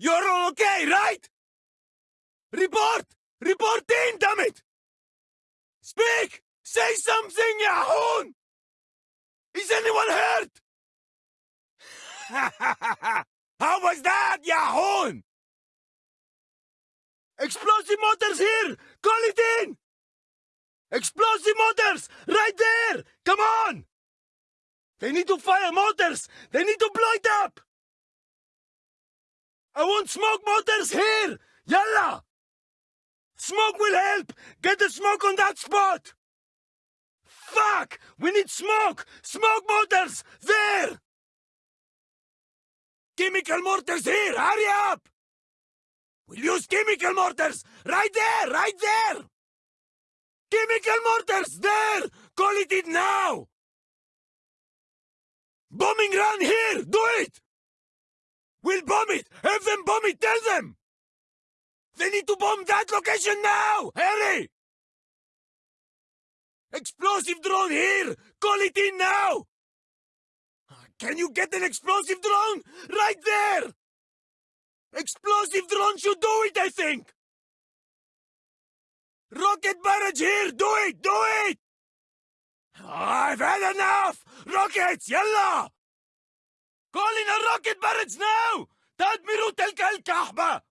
You're all okay, right? Report! Report in, damn it! Speak! Say something, Yahoon! Is anyone hurt? How was that, Yahoon? Explosive mortars here! Call it in! Explosive mortars! Right there! Come on! They need to fire mortars! They need to blow it up! I want smoke mortars here! Yalla! Smoke will help! Get the smoke on that spot! Fuck! We need smoke! Smoke mortars! There! Chemical mortars here! Hurry up! We'll use chemical mortars! Right there! Right there! Chemical mortars! There! Call it in now! Bombing run here! Do it! We'll bomb it! Have them bomb it! Tell them! They need to bomb that location now! Hurry! Explosive drone here! Call it in now! Ah, can you get an explosive drone? Right there! Explosive drone should do it, I think! Rocket barrage here! Do it! Do it! I've had enough! Rockets! Yalla! Call in a rocket barrage now! تدمير تلك الكعبة!